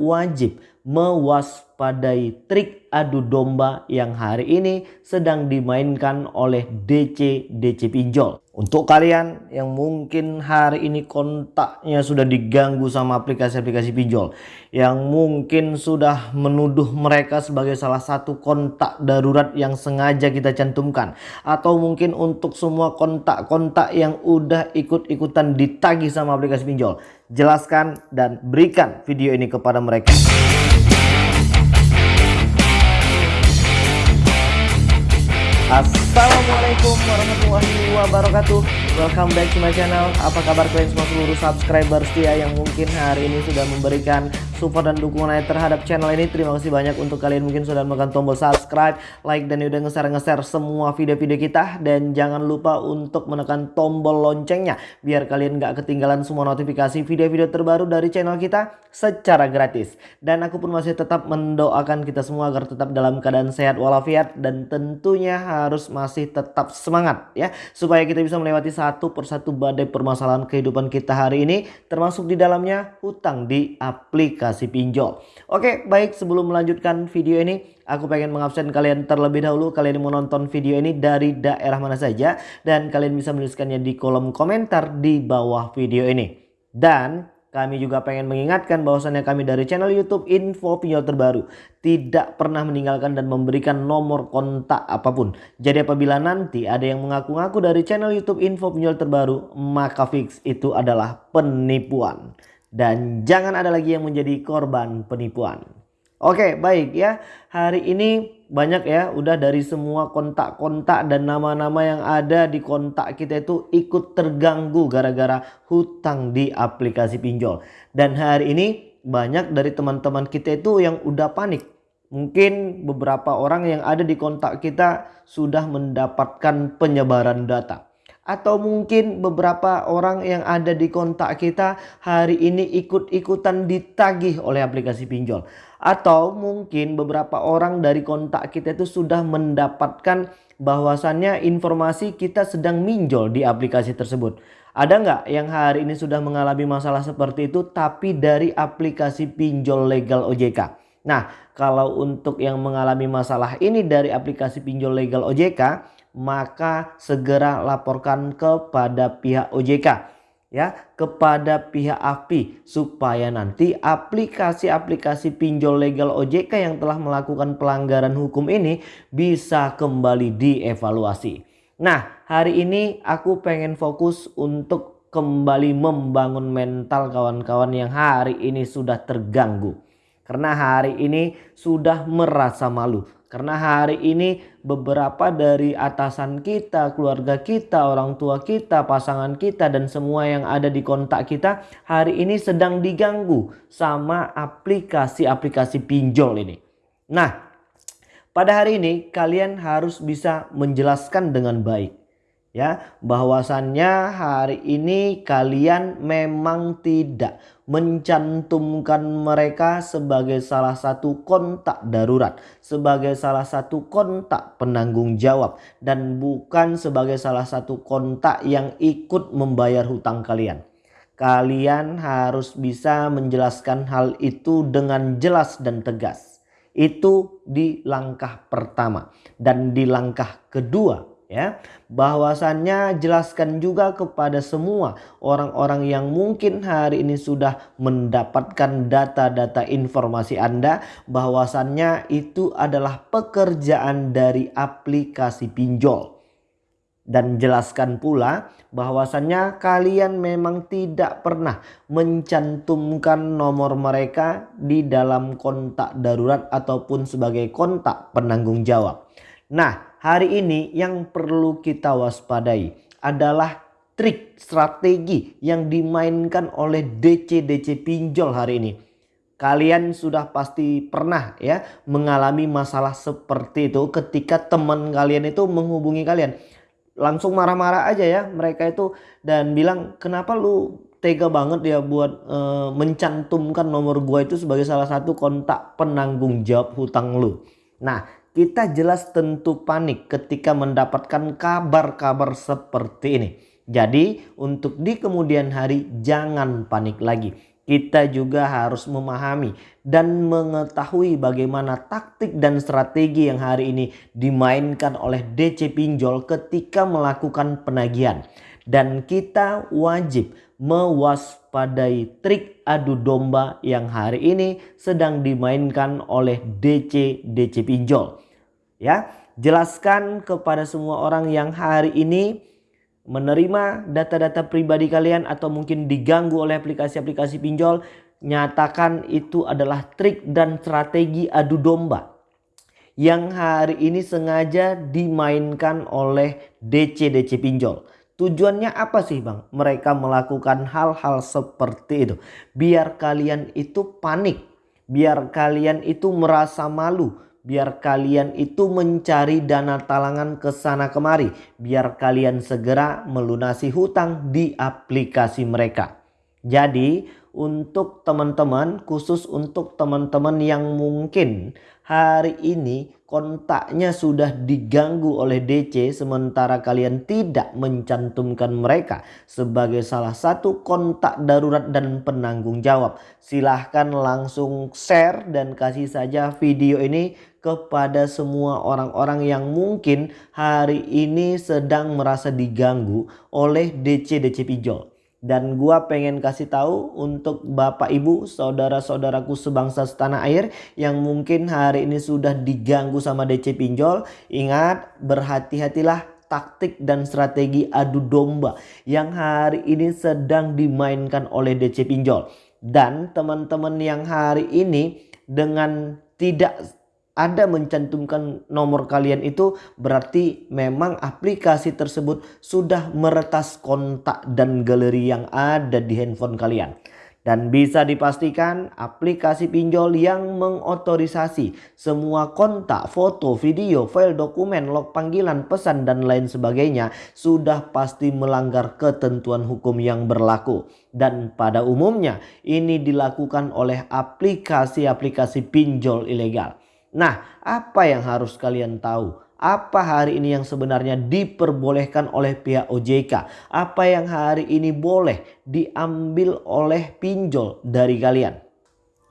wajib mewaspadai trik adu domba yang hari ini sedang dimainkan oleh DC DC pinjol. Untuk kalian yang mungkin hari ini kontaknya sudah diganggu sama aplikasi-aplikasi pinjol. Yang mungkin sudah menuduh mereka sebagai salah satu kontak darurat yang sengaja kita cantumkan. Atau mungkin untuk semua kontak-kontak yang udah ikut-ikutan ditagih sama aplikasi pinjol. Jelaskan dan berikan video ini kepada mereka. us Assalamualaikum warahmatullahi wabarakatuh. Welcome back to my channel. Apa kabar kalian semua seluruh subscriber setia Yang mungkin hari ini sudah memberikan support dan dukungan terhadap channel ini? Terima kasih banyak untuk kalian mungkin sudah menekan tombol subscribe Like dan udah nge-share-nge-share semua video-video kita. Dan jangan lupa untuk menekan tombol loncengnya Biar kalian gak ketinggalan semua notifikasi video-video terbaru dari channel kita Secara gratis. Dan aku pun masih tetap mendoakan kita semua agar tetap dalam keadaan sehat walafiat Dan tentunya harus masih tetap semangat ya supaya kita bisa melewati satu persatu badai permasalahan kehidupan kita hari ini termasuk di dalamnya hutang di aplikasi pinjol. Oke, baik sebelum melanjutkan video ini aku pengen mengabsen kalian terlebih dahulu kalian mau nonton video ini dari daerah mana saja dan kalian bisa menuliskannya di kolom komentar di bawah video ini. Dan kami juga pengen mengingatkan bahwasannya kami dari channel YouTube Info Pinjol Terbaru tidak pernah meninggalkan dan memberikan nomor kontak apa pun. Jadi apabila nanti ada yang mengaku-ngaku dari channel YouTube Info Pinjol Terbaru, maka fix itu adalah penipuan. Dan jangan ada lagi yang menjadi korban penipuan. Oke, baik ya. Hari ini banyak ya udah dari semua kontak-kontak dan nama-nama yang ada di kontak kita itu ikut terganggu gara-gara hutang di aplikasi pinjol. Dan hari ini banyak dari teman-teman kita itu yang udah panik. Mungkin beberapa orang yang ada di kontak kita sudah mendapatkan penyebaran data. Atau mungkin beberapa orang yang ada di kontak kita hari ini ikut-ikutan ditagih oleh aplikasi pinjol atau mungkin beberapa orang dari kontak kita itu sudah mendapatkan bahwasannya informasi kita sedang minjol di aplikasi tersebut. Ada nggak yang hari ini sudah mengalami masalah seperti itu tapi dari aplikasi pinjol legal OJK? Nah kalau untuk yang mengalami masalah ini dari aplikasi pinjol legal OJK maka segera laporkan kepada pihak OJK ya kepada pihak API supaya nanti aplikasi-aplikasi pinjol legal OJK yang telah melakukan pelanggaran hukum ini bisa kembali dievaluasi. Nah, hari ini aku pengen fokus untuk kembali membangun mental kawan-kawan yang hari ini sudah terganggu. Karena hari ini sudah merasa malu karena hari ini beberapa dari atasan kita, keluarga kita, orang tua kita, pasangan kita dan semua yang ada di kontak kita hari ini sedang diganggu sama aplikasi-aplikasi pinjol ini. Nah, pada hari ini kalian harus bisa menjelaskan dengan baik ya bahwasannya hari ini kalian memang tidak mencantumkan mereka sebagai salah satu kontak darurat sebagai salah satu kontak penanggung jawab dan bukan sebagai salah satu kontak yang ikut membayar hutang kalian. Kalian harus bisa menjelaskan hal itu dengan jelas dan tegas. Itu di langkah pertama. Dan di langkah kedua ya bahwasannya jelaskan juga kepada semua orang-orang yang mungkin hari ini sudah mendapatkan data-data informasi Anda bahwasannya itu adalah pekerjaan dari aplikasi pinjol dan jelaskan pula bahwasannya kalian memang tidak pernah mencantumkan nomor mereka di dalam kontak darurat ataupun sebagai kontak penanggung jawab. Nah, hari ini yang perlu kita waspadai adalah trik strategi yang dimainkan oleh DC-DC pinjol hari ini. Kalian sudah pasti pernah ya mengalami masalah seperti itu ketika teman kalian itu menghubungi kalian. Langsung marah-marah aja ya mereka itu dan bilang kenapa lu tega banget ya buat e, mencantumkan nomor gua itu sebagai salah satu kontak penanggung jawab hutang lu. Nah kita jelas tentu panik ketika mendapatkan kabar-kabar seperti ini. Jadi untuk di kemudian hari jangan panik lagi. Kita juga harus memahami dan mengetahui bagaimana taktik dan strategi yang hari ini dimainkan oleh DC Pinjol ketika melakukan penagihan. Dan kita wajib mewaspadai trik adu domba yang hari ini sedang dimainkan oleh DC DC Pinjol. Ya, jelaskan kepada semua orang yang hari ini menerima data-data pribadi kalian atau mungkin diganggu oleh aplikasi-aplikasi pinjol nyatakan itu adalah trik dan strategi adu domba yang hari ini sengaja dimainkan oleh DC-DC pinjol. Tujuannya apa sih bang? Mereka melakukan hal-hal seperti itu. Biar kalian itu panik. Biar kalian itu merasa malu. Biar kalian itu mencari dana talangan ke sana kemari. Biar kalian segera melunasi hutang di aplikasi mereka. Jadi untuk teman-teman khusus untuk teman-teman yang mungkin hari ini kontaknya sudah diganggu oleh DC sementara kalian tidak mencantumkan mereka sebagai salah satu kontak darurat dan penanggung jawab. Silahkan langsung share dan kasih saja video ini kepada semua orang-orang yang mungkin hari ini sedang merasa diganggu oleh DC-DC pinjol. Dan gua pengen kasih tahu untuk bapak ibu saudara-saudaraku sebangsa setanah air yang mungkin hari ini sudah diganggu sama DC pinjol. Ingat berhati-hatilah taktik dan strategi adu domba yang hari ini sedang dimainkan oleh DC pinjol. Dan teman-teman yang hari ini dengan tidak ada mencantumkan nomor kalian itu berarti memang aplikasi tersebut sudah meretas kontak dan galeri yang ada di handphone kalian. Dan bisa dipastikan aplikasi pinjol yang mengotorisasi semua kontak, foto, video, file dokumen, log panggilan, pesan dan lain sebagainya sudah pasti melanggar ketentuan hukum yang berlaku. Dan pada umumnya ini dilakukan oleh aplikasi-aplikasi pinjol ilegal. Nah, apa yang harus kalian tahu? Apa hari ini yang sebenarnya diperbolehkan oleh pihak OJK? Apa yang hari ini boleh diambil oleh pinjol dari kalian?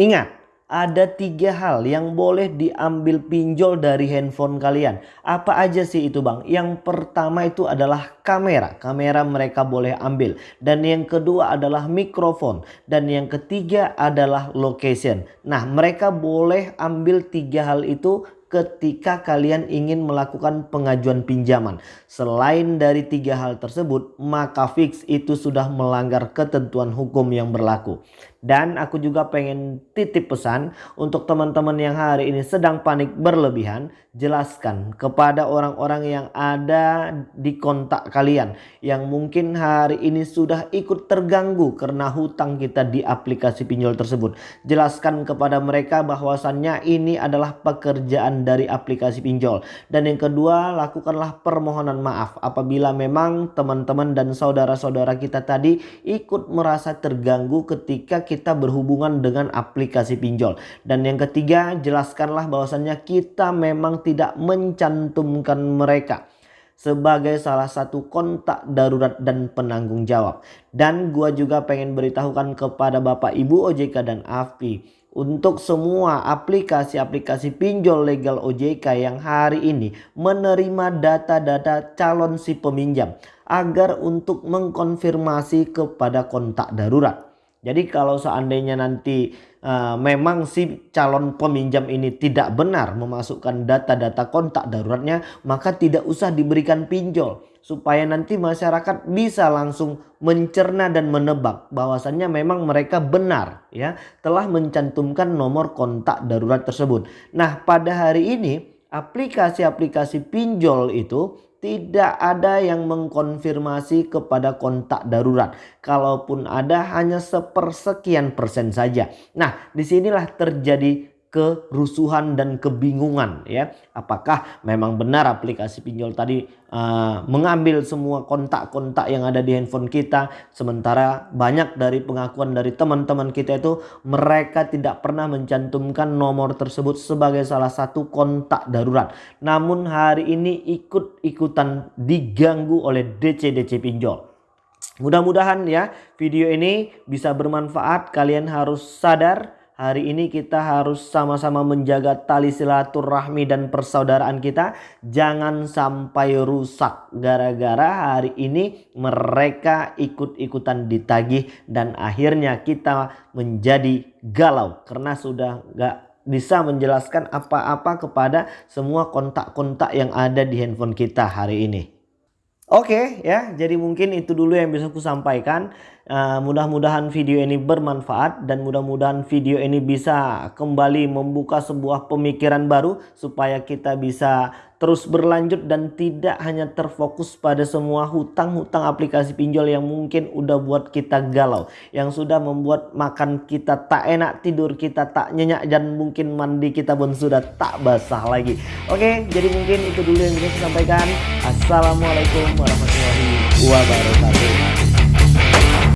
Ingat, ada tiga hal yang boleh diambil pinjol dari handphone kalian. Apa aja sih itu bang? Yang pertama itu adalah kamera. Kamera mereka boleh ambil. Dan yang kedua adalah mikrofon. Dan yang ketiga adalah location. Nah mereka boleh ambil tiga hal itu ketika kalian ingin melakukan pengajuan pinjaman. Selain dari tiga hal tersebut, maka fix itu sudah melanggar ketentuan hukum yang berlaku. Dan aku juga pengen titip pesan untuk teman-teman yang hari ini sedang panik berlebihan. Jelaskan kepada orang-orang yang ada di kontak kalian. Yang mungkin hari ini sudah ikut terganggu karena hutang kita di aplikasi pinjol tersebut. Jelaskan kepada mereka bahwasannya ini adalah pekerjaan dari aplikasi pinjol. Dan yang kedua lakukanlah permohonan maaf apabila memang teman-teman dan saudara-saudara kita tadi ikut merasa terganggu ketika kita kita berhubungan dengan aplikasi pinjol. Dan yang ketiga, jelaskanlah bahwasannya kita memang tidak mencantumkan mereka sebagai salah satu kontak darurat dan penanggung jawab. Dan gua juga pengen beritahukan kepada Bapak Ibu OJK dan AFPI untuk semua aplikasi-aplikasi pinjol legal OJK yang hari ini menerima data-data calon si peminjam agar untuk mengkonfirmasi kepada kontak darurat. Jadi kalau seandainya nanti uh, memang si calon peminjam ini tidak benar memasukkan data-data kontak daruratnya maka tidak usah diberikan pinjol supaya nanti masyarakat bisa langsung mencerna dan menebak bahwasannya memang mereka benar ya telah mencantumkan nomor kontak darurat tersebut. Nah, pada hari ini aplikasi-aplikasi pinjol itu tidak ada yang mengkonfirmasi kepada kontak darurat. Kalaupun ada hanya sepersekian persen saja. Nah di sinilah terjadi kerusuhan dan kebingungan ya. Apakah memang benar aplikasi pinjol tadi uh, mengambil semua kontak-kontak yang ada di handphone kita sementara banyak dari pengakuan dari teman-teman kita itu mereka tidak pernah mencantumkan nomor tersebut sebagai salah satu kontak darurat. Namun hari ini ikut-ikutan diganggu oleh DC-DC pinjol. Mudah-mudahan ya video ini bisa bermanfaat. Kalian harus sadar hari ini kita harus sama-sama menjaga tali silaturahmi dan persaudaraan kita. Jangan sampai rusak gara-gara hari ini mereka ikut-ikutan ditagih dan akhirnya kita menjadi galau karena sudah gak bisa menjelaskan apa-apa kepada semua kontak-kontak yang ada di handphone kita hari ini. Oke ya, jadi mungkin itu dulu yang bisa aku sampaikan. Uh, mudah-mudahan video ini bermanfaat dan mudah-mudahan video ini bisa kembali membuka sebuah pemikiran baru supaya kita bisa terus berlanjut dan tidak hanya terfokus pada semua hutang-hutang aplikasi pinjol yang mungkin udah buat kita galau. Yang sudah membuat makan kita tak enak, tidur kita tak nyenyak dan mungkin mandi kita pun sudah tak basah lagi. Oke, jadi mungkin itu dulu yang bisa saya sampaikan. Assalamualaikum warahmatullahi wabarakatuh.